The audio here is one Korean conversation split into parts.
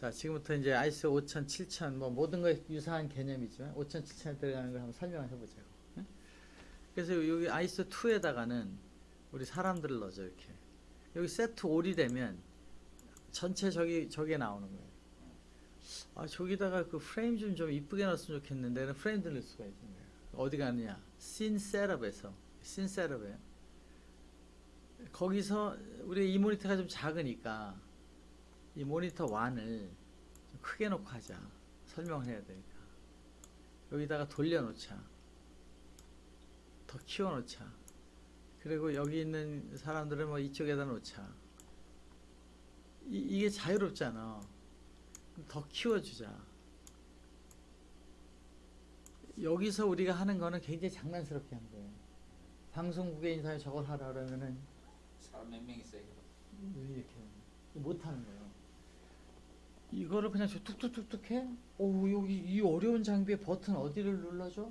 자, 지금부터 이제 ISO 5000, 7000, 뭐 모든 거에 유사한 개념이지만 5000, 7000에 들어가는 걸 한번 설명을 해보자고. 응? 그래서 여기 ISO 2에다가는 우리 사람들을 넣어줘 이렇게. 여기 set all이 되면 전체 저기 저게 나오는 거예요. 아 저기다가 그 프레임 좀 좀 이쁘게 넣었으면 좋겠는데 는 프레임 들릴 수가 있는 거예요. 어디 가느냐? scene setup에서 scene setup에 거기서 우리 이 모니터가 좀 작으니까 이 모니터 완을 좀 크게 놓고 하자. 설명을 해야 되니까. 여기다가 돌려놓자. 더 키워놓자. 그리고 여기 있는 사람들은 뭐 이쪽에다 놓자. 이, 이게 자유롭잖아. 더 키워주자. 여기서 우리가 하는 거는 굉장히 장난스럽게 하는 거예요. 방송국에 인사에 저걸 하라 그러면은 사람 몇 명 있어요? 이렇게 못하는 거예요. 이거를 그냥 저 뚝뚝뚝뚝 해? 오 여기 이 어려운 장비에 버튼 어디를 눌러줘?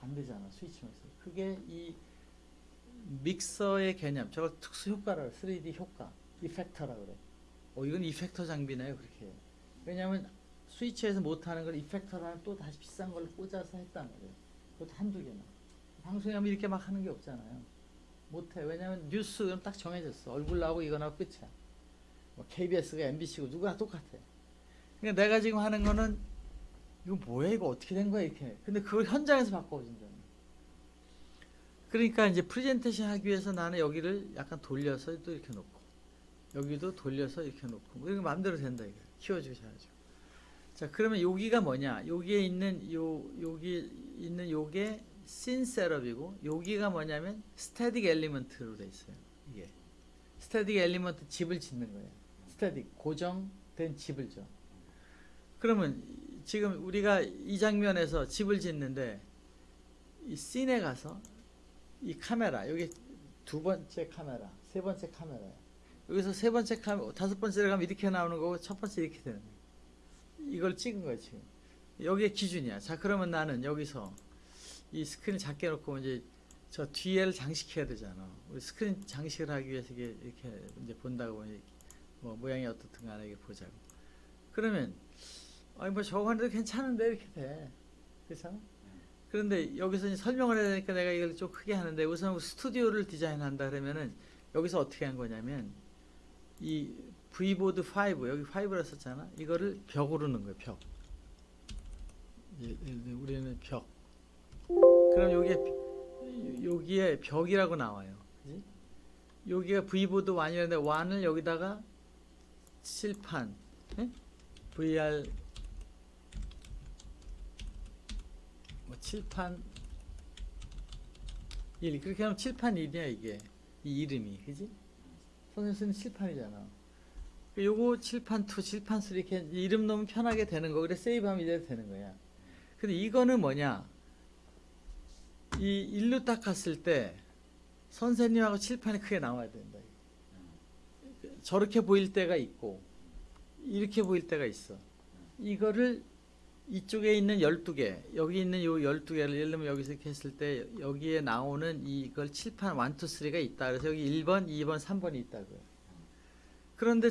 안 되잖아 스위치면서. 그게 이 믹서의 개념. 저걸 특수 효과라고 3D 효과, 이펙터라 그래. 어 이건 이펙터 장비네요 그렇게. 왜냐하면 스위치에서 못하는 걸 이펙터라는 또 다시 비싼 걸 꽂아서 했단 말이에요. 그것도 한두 개나. 방송에 하면 이렇게 막 하는 게 없잖아요. 못해. 왜냐면 뉴스 그럼 딱 정해졌어. 얼굴 나오고 이거 나오고 끝이야. 뭐 KBS가 MBC고 누구나 똑같아. 그러니까 내가 지금 하는 거는 이거 뭐야 이거 어떻게 된 거야 이렇게. 근데 그걸 현장에서 바꿔준다. 그러니까 이제 프레젠테이션 하기 위해서 나는 여기를 약간 돌려서 또 이렇게 놓고 여기도 돌려서 이렇게 놓고 뭐 이거 마음대로 된다 이거. 키워주셔야죠. 자 그러면 여기가 뭐냐? 여기에 있는 요 여기 있는 요게 scene setup이고 여기가 뭐냐면 static element로 돼 있어요. 이게 static element 집을 짓는 거예요. static 고정된 집을 져. 그러면 지금 우리가 이 장면에서 집을 짓는데 이 scene에 가서 이 카메라 여기 두 번째 카메라, 세 번째 카메라 여기서 세 번째 카메라, 다섯 번째로 가면 이렇게 나오는 거고 첫 번째 이렇게 되는 거예요. 이걸 찍은 거예요 지금. 여기에 기준이야. 자 그러면 나는 여기서 이 스크린 작게 놓고 이제 저 뒤에를 장식해야 되잖아. 우리 스크린 장식을 하기 위해서 이렇게 이제 본다고 보니 뭐 모양이 어떻든 간에 이게 보자고. 그러면 아니 뭐 저거 하는데 괜찮은데 이렇게 돼. 그렇잖아. 그런데 여기서 설명을 해야 되니까 내가 이걸 좀 크게 하는데 우선 스튜디오를 디자인한다 그러면은 여기서 어떻게 한 거냐면 이 V보드 5 여기 5라 썼잖아. 이거를 벽으로 넣은 거예요. 벽. 예, 예, 우리는 벽. 그럼 여기에 여기에 벽이라고 나와요. 그지? 여기가 V보드 1이라는데 1을 여기다가 칠판 예? VR 뭐 칠판 1 그렇게 하면 칠판 1이야 이게 이 이름이 그지? 선생님 쓰는 칠판이잖아. 요거 칠판 2, 칠판 3 이렇게 이름 넣으면 편하게 되는 거. 그래 세이브하면 이대로 되는 거야. 근데 이거는 뭐냐? 이 일로 딱 갔을 때 선생님하고 칠판이 크게 나와야 된다. 저렇게 보일 때가 있고 이렇게 보일 때가 있어. 이거를 이쪽에 있는 12개, 여기 있는 요 12개를 예를 들면 여기서 이렇게 했을 때 여기에 나오는 이걸 칠판 1, 2, 3가 있다. 그래서 여기 1번, 2번, 3번이 있다고요. 그런데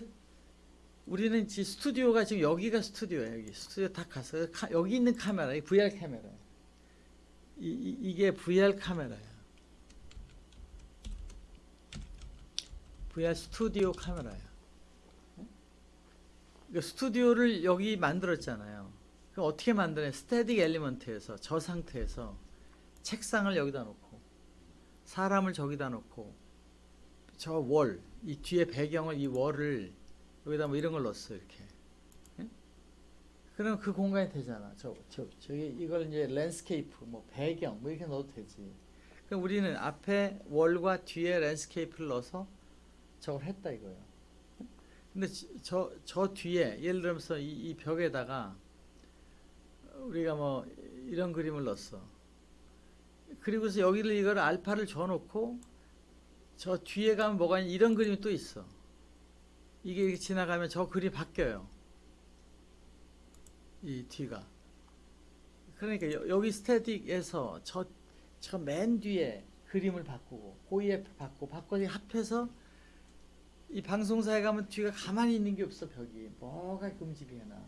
우리는 지 스튜디오가 지금 여기가 스튜디오야 여기 스튜디오 딱 가서 카, 여기 있는 카메라 이 VR 카메라 이, 이, 이게 VR 카메라야 VR 스튜디오 카메라야 그 스튜디오를 여기 만들었잖아요 그 어떻게 만드냐 static element에서 저 상태에서 책상을 여기다 놓고 사람을 저기다 놓고 저 wall 이 뒤에 배경을 이 wall을 여기다 뭐 이런 걸 넣었어 이렇게. 예? 그럼 그 공간이 되잖아. 저, 저, 저기 이걸 이제 landscape, 뭐 배경, 뭐 이렇게 넣어도 되지. 그럼 우리는 앞에 wall과 뒤에 landscape를 넣어서 저걸 했다 이거예요. 근데 저, 저 뒤에 예를 들면서 이, 이 벽에다가 우리가 뭐 이런 그림을 넣었어. 그리고서 여기를 이걸 알파를 줘놓고 저 뒤에 가면 뭐가 있냐 이런 그림이 또 있어. 이게 이렇게 지나가면 저 글이 바뀌어요. 이 뒤가. 그러니까 여, 기 스태틱에서 저, 저 맨 뒤에 그림을 바꾸고, 고이에 바꾸고, 바꿔서 합해서 이 방송사에 가면 뒤가 가만히 있는 게 없어 벽이. 뭐가 움직이게 나.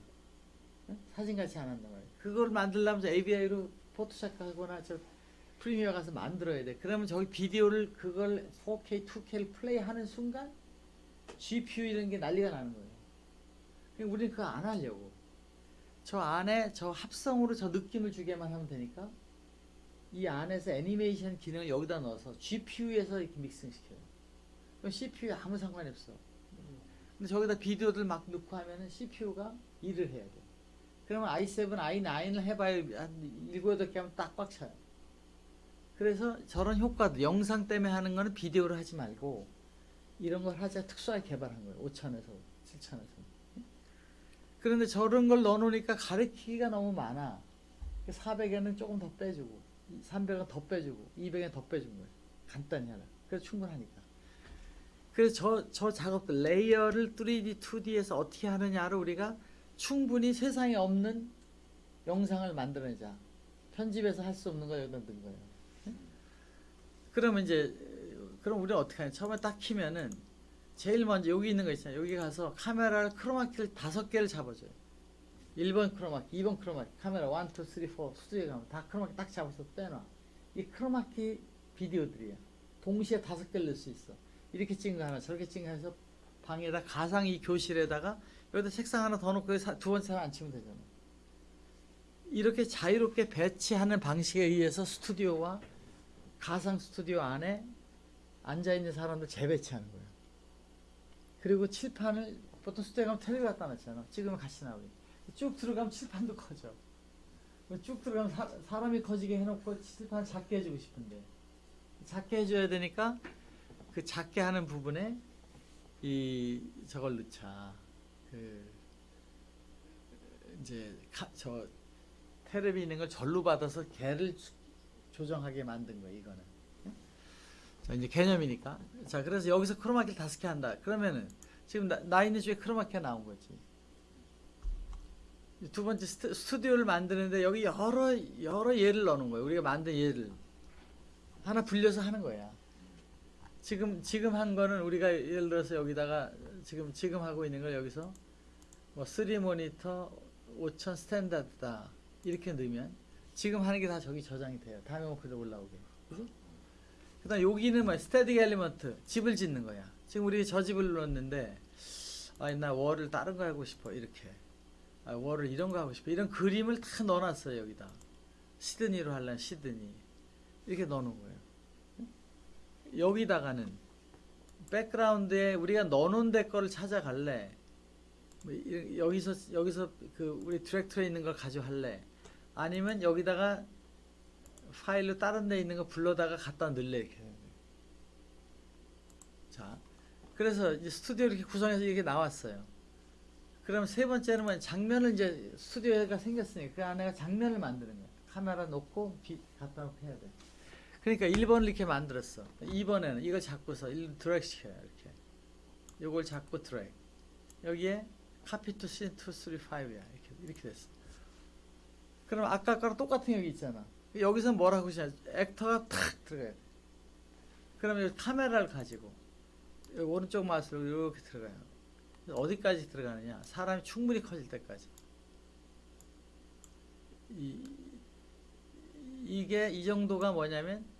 응? 사진같이 안 한단 말이야. 그걸 만들려면 저 AVI로 포토샵 하거나 저 프리미어 가서 만들어야 돼. 그러면 저기 비디오를 그걸 4K, 2K를 플레이하는 순간 GPU 이런 게 난리가 나는 거예요. 그러니까 우리는 그거 안 하려고. 저 안에 저 합성으로 저 느낌을 주게만 하면 되니까 이 안에서 애니메이션 기능을 여기다 넣어서 GPU에서 이렇게 믹싱시켜요. 그럼 CPU에 아무 상관이 없어. 근데 저기다 비디오들 막 넣고 하면은 CPU가 일을 해야 돼. 그러면 i7, i9을 해봐야 한 7, 8개 하면 딱꽉 차요. 그래서 저런 효과도 영상 때문에 하는 거는 비디오를 하지 말고 이런 걸 하자 특수하게 개발한 거예요. 5천에서 7천에서. 그런데 저런 걸 넣어놓으니까 가리키기가 너무 많아. 400에는 조금 더 빼주고, 300은 더 빼주고, 200은 더 빼준 거예요. 간단히 하라. 그래서 충분하니까. 그래서 저, 저 작업들, 레이어를 3D, 2D에서 어떻게 하느냐를 우리가 충분히 세상에 없는 영상을 만들어내자. 편집해서 할 수 없는 거 여기다 넣은 거예요. 응? 그러면 이제, 그럼 우리는 어떻게 하냐. 처음에 딱 키면은, 제일 먼저 여기 있는 거 있잖아요. 여기 가서 카메라를 크로마키를 다섯 개를 잡아줘요. 1번 크로마키, 2번 크로마키, 카메라 1, 2, 3, 4 스튜디오에 가면 다 크로마키 딱 잡아서 빼놔. 이 크로마키 비디오들이야. 동시에 다섯 개를 넣을 수 있어. 이렇게 찍은 거 하나, 저렇게 찍은 거 해서 방에다 가상 이 교실에다가 여기다 책상 하나 더 놓고 두 번째 사람 앉히면 되잖아. 이렇게 자유롭게 배치하는 방식에 의해서 스튜디오와 가상 스튜디오 안에 앉아 있는 사람들 재배치하는 거예요. 그리고 칠판을 보통 스튜디오 가면 텔레비 갖다 놨잖아. 찍으면 같이 나오게. 쭉 들어가면 칠판도 커져. 쭉 들어가면 사, 사람이 커지게 해놓고 칠판 작게 해주고 싶은데 작게 해줘야 되니까 그 작게 하는 부분에 이 저걸 넣자. 그 이제 카, 저 테레비 있는 걸 절로 받아서 개를 수- 조정하게 만든 거예요. 이거는. 자 이제 개념이니까. 자 그래서 여기서 크로마키를 다섯 개 한다. 그러면은 지금 나, 나 있는 중에 크로마키가 나온 거지. 두 번째 스튜, 스튜디오를 만드는데 여기 여러 여러 예를 넣는 거예요. 우리가 만든 예를 하나 불려서 하는 거야. 지금 지금 한 거는 우리가 예를 들어서 여기다가 지금 지금 하고 있는 걸 여기서 뭐3 모니터 5000 스탠다드다 이렇게 넣으면 지금 하는 게 다 저기 저장이 돼요. 다음에 목표로 올라오게. 그지? 그다음 여기는 뭐 스태틱 엘리먼트 집을 짓는 거야. 지금 우리 저 집을 넣었는데 아나 월을 다른 거 하고 싶어 이렇게. 아, 월을 이런 거 하고 싶어. 이런 그림을 다 넣어놨어요 여기다. 시드니로 하려면 시드니 이렇게 넣어놓은 거예요. 여기다가는 백그라운드에 우리가 넣어놓은 데 거를 찾아갈래. 뭐 이- 여기서 여기서 그 우리 디렉터리에 있는 걸 가져갈래. 아니면 여기다가 파일로 다른 데 있는 거 불러다가 갖다 넣을래 이렇게. 거예요. 자, 그래서 이제 스튜디오 이렇게 구성해서 이렇게 나왔어요. 그럼 세 번째는 뭐냐 장면을 이제 스튜디오가 생겼으니까 그 안에가 장면을 만드는 거야. 카메라 놓고 비, 갖다 놓고 해야 돼. 그러니까 1번을 이렇게 만들었어. 2번에는 이걸 잡고서 1 드래그 시켜요. 이렇게. 요걸 잡고 드래그. 여기에 카피 투씬 2, 3, 5야. 이렇게, 이렇게 됐어. 그럼 아까 거랑 똑같은 여기 있잖아. 여기서 뭐라고 하시냐. 액터가 탁 들어가야 돼. 그러면 카메라를 가지고 오른쪽 마우스로 이렇게 들어가요. 어디까지 들어가느냐? 사람이 충분히 커질 때까지. 이, 이게 이 정도가 뭐냐면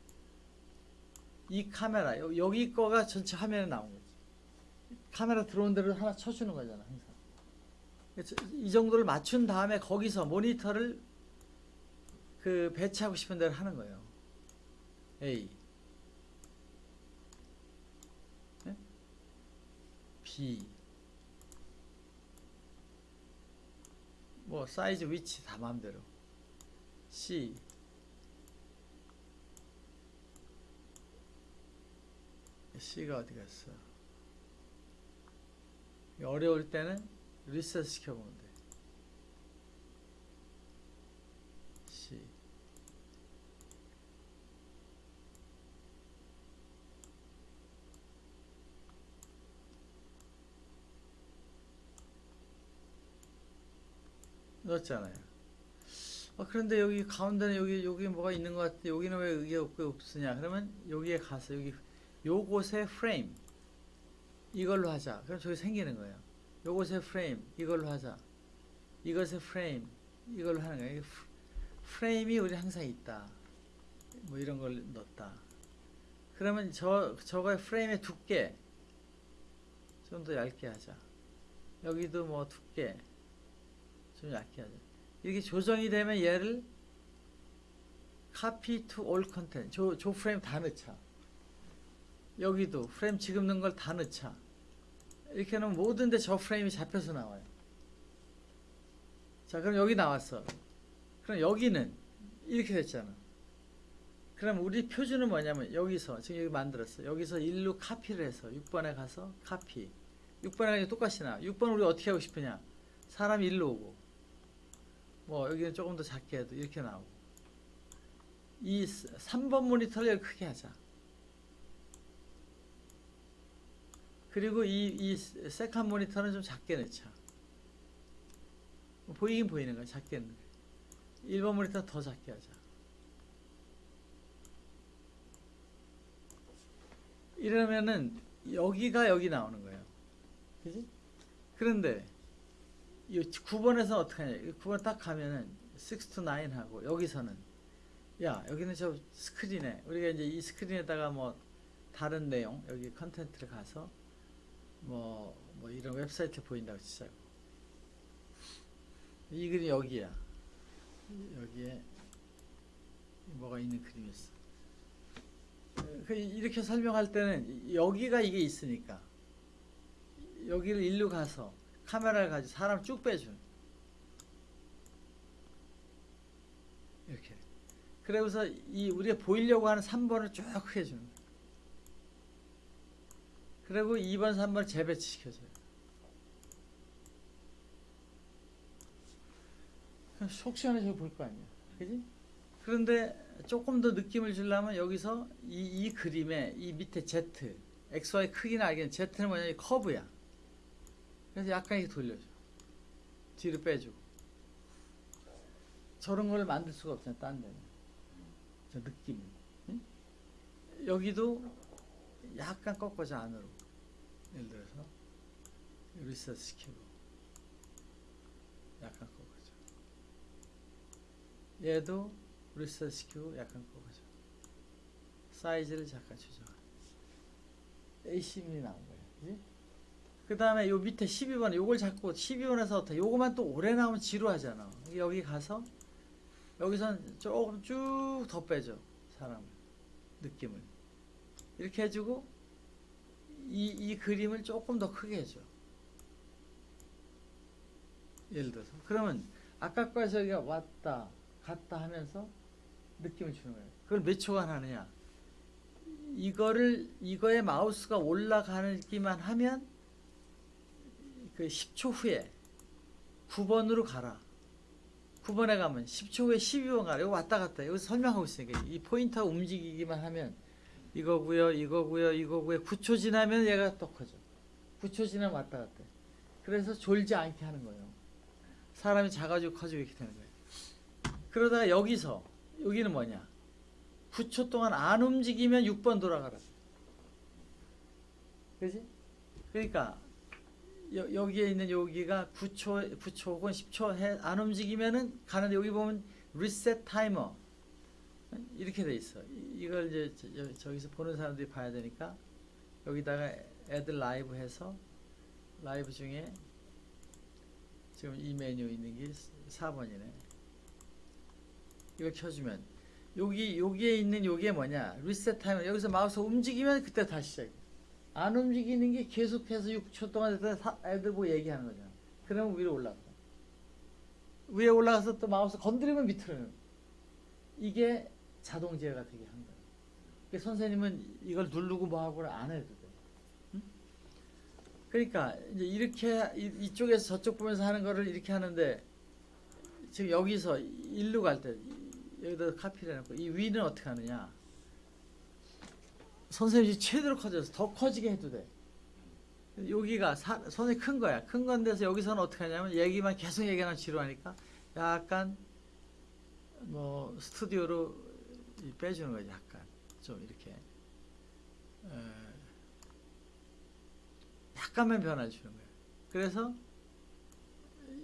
이 카메라 여- 여기 거가 전체 화면에 나온 거지. 카메라 들어온 대로 하나 쳐주는 거잖아 항상. 이 정도를 맞춘 다음에 거기서 모니터를 그 배치하고 싶은 대로 하는 거예요. A, 네? B, 뭐 사이즈 위치 다 마음대로 C C가 어디 갔어 어려울 때는 리셋 시켜보면 돼 C 넣었잖아요 어, 그런데 여기 가운데는 여기 여기 뭐가 있는 것 같아. 여기는 왜 이게 없고 없으냐? 그러면 여기에 가서 여기 요곳의 프레임 이걸로 하자. 그럼 저기 생기는 거예요. 요것의 프레임 이걸로 하자. 이것의 프레임 이걸로 하는 거예요. 프레임이 우리 항상 있다. 뭐 이런 걸 넣었다. 그러면 저 저거의 프레임의 두께 좀 더 얇게 하자. 여기도 뭐 두께 좀 얇게 하자. 이렇게 조정이 되면 얘를 copy to all content 저, 저 프레임 다 넣자. 여기도 프레임 지금 넣은 걸 다 넣자. 이렇게 하면 모든 데 저 프레임이 잡혀서 나와요. 자, 그럼 여기 나왔어. 그럼 여기는 이렇게 됐잖아. 그럼 우리 표준은 뭐냐면 여기서 지금 여기 만들었어. 여기서 일로 카피를 해서 6번에 가서 카피. 6번에 가서 똑같이 나와. 6번 우리 어떻게 하고 싶으냐? 사람이 일로 오고. 뭐 여기는 조금 더 작게 해도 이렇게 나오고. 이 3번 모니터를 크게 하자. 그리고 이, 이 second 모니터는 좀 작게 넣자. 보이긴 보이는 거야. 작게 넣는 거야. 1번 모니터 더 작게 하자. 이러면은 여기가 여기 나오는 거예요. 그지? 그런데 이 9번에서 어떻게 하냐. 9번 딱 가면은 6 to 9 하고 여기서는 야, 여기는 저 스크린에 우리가 이제 이 스크린에다가 뭐 다른 내용 여기 컨텐츠를 가서 뭐, 뭐 이런 웹사이트 보인다고 치자고. 이 그림 여기야. 여기에 뭐가 있는 그림이었어. 그 이렇게 설명할 때는 여기가 이게 있으니까 여기를 일로 가서 카메라를 가지고 사람 쭉 빼주는 이렇게. 그래서 이 우리가 보이려고 하는 3번을 쭉 해주는. 그리고 2번, 3번 재배치 시켜줘요. 그럼 속 시원해서 볼 거 아니야. 그지? 그런데 조금 더 느낌을 주려면 여기서 이, 이 그림에 이 밑에 Z, XY 크기는 알겠는 Z는 뭐냐, 이 커브야. 그래서 약간 이렇게 돌려줘. 뒤로 빼주고. 저런 걸 만들 수가 없잖아, 딴 데는. 저 느낌. 응? 여기도 약간 꺾어져 안으로. 예를 들어서 리셋 시키고 약간 꺾어져. 얘도 리셋 시키고 약간 꺾어져. 사이즈를 잠깐 조정해. A10이 나온 거예요. 그 다음에 요 밑에 12번, 요걸 잡고 12번에서 어떻게, 요거만 또 오래 나오면 지루하잖아. 여기 가서, 여기선 조금 쭉 더 빼줘. 사람을. 느낌을. 이렇게 해주고, 이, 이 그림을 조금 더 크게 해줘. 예를 들어서. 그러면, 아까 거에서 여기가 왔다, 갔다 하면서 느낌을 주는 거예요. 그걸 몇 초간 하느냐. 이거를, 이거에 마우스가 올라가기만 하면, 그 10초 후에 9번으로 가라. 9번에 가면 10초 후에 12번 가라. 이거 왔다 갔다. 여기서 설명하고 있으니까 이 포인터가 움직이기만 하면 이거고요, 이거고요, 이거고요. 9초 지나면 얘가 또 커져. 9초 지나면 왔다 갔다. 해. 그래서 졸지 않게 하는 거예요. 사람이 작아지고 커지고 이렇게 되는 거예요. 그러다가 여기서 여기는 뭐냐? 9초 동안 안 움직이면 6번 돌아가라. 그지? 그러니까 여, 여기에 있는 여기가 9초, 9초 혹은 10초 해, 안 움직이면은 가는데 여기 보면 리셋 타이머 이렇게 돼 있어. 이- 이걸 이제 저기서 보는 사람들이 봐야 되니까 여기다가 애들 라이브 해서 라이브 중에 지금 이 메뉴 있는 게 4번이네. 이걸 켜주면 여기 여기에 있는 요게 뭐냐 reset timer 여기서 마우스 움직이면 그때 다시 시작해. 안 움직이는 게 계속해서 6초 동안 애들 보고 얘기하는 거잖아. 그러면 위로 올라가. 위에 올라가서 또 마우스 건드리면 밑으로는. 이게 자동 제어가 되게 한 거야. 그러니까 선생님은 이걸 누르고 뭐 하고를 안 해도 돼. 응? 그러니까 이제 이렇게 이- 이쪽에서 저쪽 보면서 하는 거를 이렇게 하는데 지금 여기서 일로 갈 때 여기다 카피를 해놓고 이 위는 어떻게 하느냐? 선생님이 최대로 커져서 더 커지게 해도 돼. 여기가 사, 선생님 큰 거야. 큰 건데서 여기서는 어떻게 하냐면 얘기만 계속 얘기하면 지루하니까 약간 뭐 스튜디오로 이 빼주는 거지 약간 좀 이렇게 에, 약간만 변화 주는 거예요. 그래서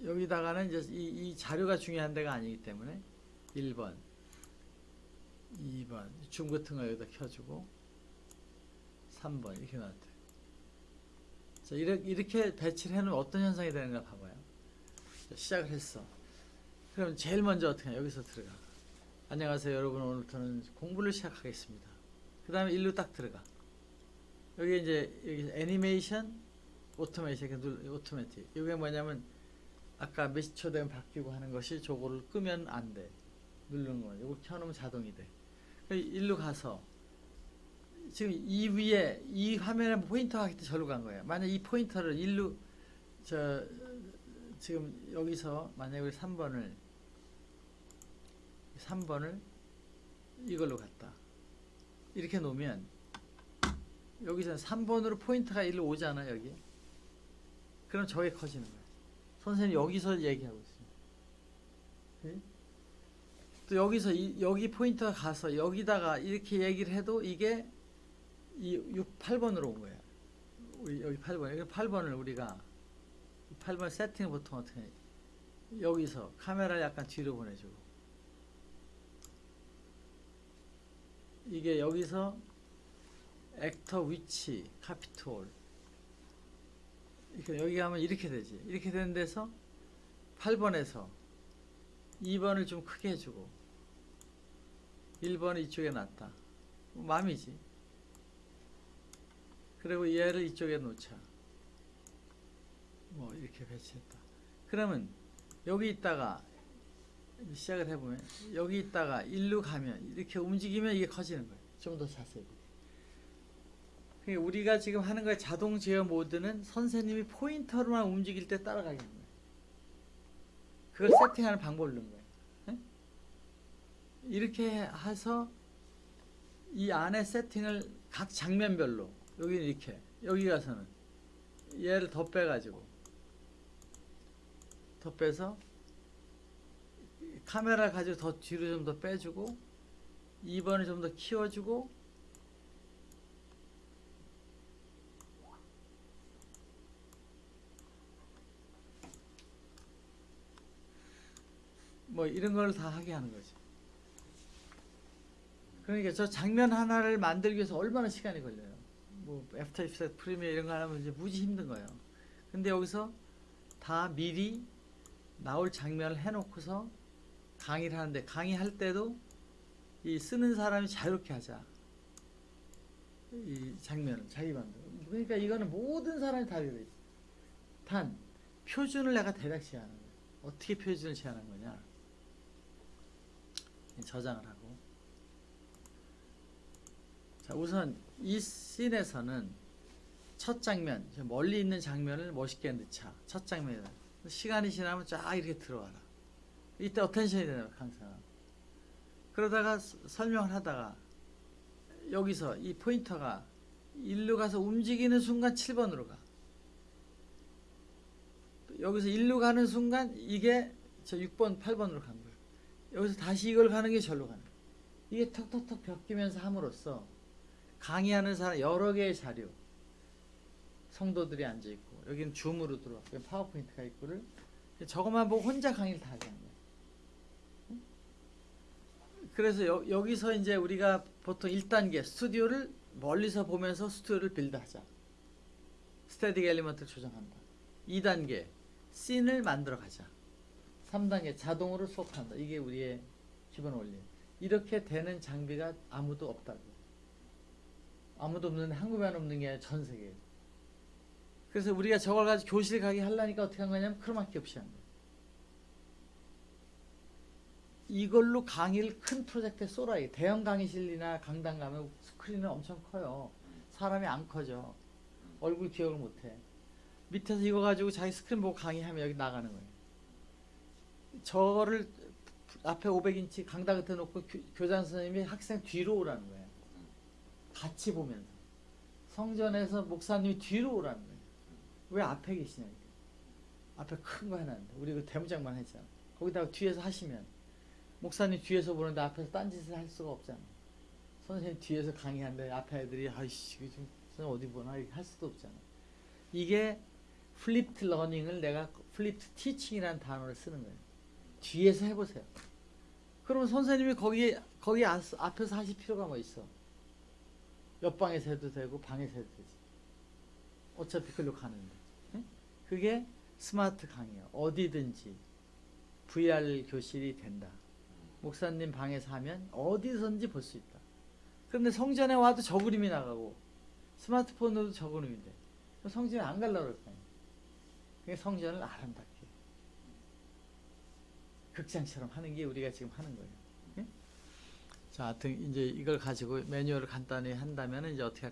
여기다가는 이제 이, 이 자료가 중요한 데가 아니기 때문에 1번, 2번 줌 같은 거 여기다 켜주고 3번 이렇게 놔둬요. 자, 이렇게, 이렇게 배치를 해놓으면 어떤 현상이 되는가 봐봐요. 자, 시작을 했어. 그럼 제일 먼저 어떻게 해? 여기서 들어가. 안녕하세요 여러분 오늘부터는 공부를 시작하겠습니다. 그 다음에 일로 딱 들어가. 여기 이제 여기 애니메이션 눌 오토매틱 이게 뭐냐면 아까 몇 초 되면 바뀌고 하는 것이 저거를 끄면 안 돼. 누르는 거. 이거 켜놓으면 자동이 돼. 그 일로 가서 지금 이 위에 이 화면에 포인터가 때 절로 간 거예요. 만약 이 포인터를 일로 저 지금 여기서 만약에 우리 3번을 3번을 이걸로 갔다. 이렇게 놓으면 여기서 3번으로 포인트가 일로 오잖아 여기. 그럼 저게 커지는 거야. 선생님 여기서 얘기하고 있어요. 네? 또 여기서 이, 여기 포인트가 가서 여기다가 이렇게 얘기를 해도 이게 이 6, 8번으로 온 거야. 여기 8번. 여기 8번을 우리가 8번 세팅을 보통 어떻게 해? 여기서 카메라를 약간 뒤로 보내주고 이게 여기서 액터 위치 카피톨. 이렇게 여기 가면 이렇게 되지. 이렇게 되는 데서 8번에서 2번을 좀 크게 해주고 1번은 이쪽에 놨다. 뭐 맘이지. 그리고 얘를 이쪽에 놓자. 뭐 이렇게 배치했다. 그러면 여기 있다가 시작을 해보면 여기 있다가 일로 가면 이렇게 움직이면 이게 커지는 거예요 좀 더 자세히 우리가 지금 하는 거의 자동 제어 모드는 선생님이 포인터로만 움직일 때 따라가게 하는 거예요. 그걸 세팅하는 방법을 넣는 거예요. 예? 이렇게 해서 이 안에 세팅을 각 장면별로 여기는 이렇게 여기 가서는 얘를 더 빼가지고 더 빼서 카메라 가지고 더 뒤로 좀 더 빼주고 2번을 좀 더 키워주고 뭐 이런 걸 다 하게 하는 거지. 그러니까 저 장면 하나를 만들기 위해서 얼마나 시간이 걸려요. 뭐 After Effects Premiere 이런 거 하면 이제 무지 힘든 거예요. 근데 여기서 다 미리 나올 장면을 해놓고서 강의를 하는데 강의할 때도 이 쓰는 사람이 자유롭게 하자. 이 장면을 자기 만들어. 그러니까 이거는 모든 사람이 다 되어 있어. 단 표준을 내가 대략 제안하는 거야. 어떻게 표준을 제안한 거냐? 저장을 하고. 자, 우선 이 씬에서는 첫 장면, 저 멀리 있는 장면을 멋있게 넣자. 첫 장면이다. 시간이 지나면 쫙 이렇게 들어와라. 이때 attention이 되는 거야, 항상. 그러다가 서- 설명을 하다가 여기서 이 포인터가 일로 가서 움직이는 순간 7번으로 가. 또 여기서 일로 가는 순간 이게 저 6번, 8번으로 간 거예요. 여기서 다시 이걸 가는 게 절로 가는 거예요. 이게 턱턱턱 벽기면서 함으로써 강의하는 사람 여러 개의 자료 성도들이 앉아 있고 여기는 줌으로 들어와 파워포인트가 있고를 저것만 보고 혼자 강의를 다 거예요. 응? 그래서 여, 여기서 이제 우리가 보통 1단계 스튜디오를 멀리서 보면서 스튜디오를 build하자. static element를 조정한다. 2단계 씬을 만들어 가자. 3단계 자동으로 수업한다. 이게 우리의 기본 원리. 이렇게 되는 장비가 아무도 없다고. 아무도 없는데 한국에만 없는 게 아니라 전 세계에. 그래서 우리가 저걸 가지고 교실 가게 하려니까 어떻게 한 거냐면 크로마키 없이 한 거예요. 이걸로 강의를 큰 프로젝트에 쏘라. 대형 강의실이나 강당 가면 스크린은 엄청 커요. 사람이 안 커져. 얼굴 기억을 못 해. 밑에서 이거 가지고 자기 스크린 보고 강의하면 여기 나가는 거예요. 저거를 앞에 500인치 강당 끝에 놓고 교, 교장 선생님이 학생 뒤로 오라는 거예요. 같이 보면서. 성전에서 목사님이 뒤로 오라는 거예요. 왜 앞에 계시냐. 이렇게. 앞에 큰거 해놨는데. 우리 그 대문짝만 했잖아. 거기다가 뒤에서 하시면. 목사님 뒤에서 보는데 앞에서 딴짓을 할 수가 없잖아. 선생님 뒤에서 강의하는데 앞에 애들이 아이씨, 좀 선생님 어디 보나 할 수도 없잖아. 이게 flipped learning을 내가 flipped teaching이라는 단어를 쓰는 거예요. 뒤에서 해보세요. 그러면 선생님이 거기 거기 앞- 앞에서 하실 필요가 뭐 있어? 옆방에서 해도 되고 방에서 해도 되지. 어차피 글로 가는데. 응? 그게 스마트 강의야. 어디든지 VR 교실이 된다. 목사님 방에서 하면 어디선지 볼 수 있다. 그런데 성전에 와도 저 그림이 나가고 스마트폰으로도 저 그림이 돼. 성전에 안 가려고 그럴 거 아니야. 그게 성전을 아름답게 극장처럼 하는 게 우리가 지금 하는 거예요. 예? 자, 하여튼 이제 이걸 가지고 매뉴얼을 간단히 한다면 이제 어떻게 할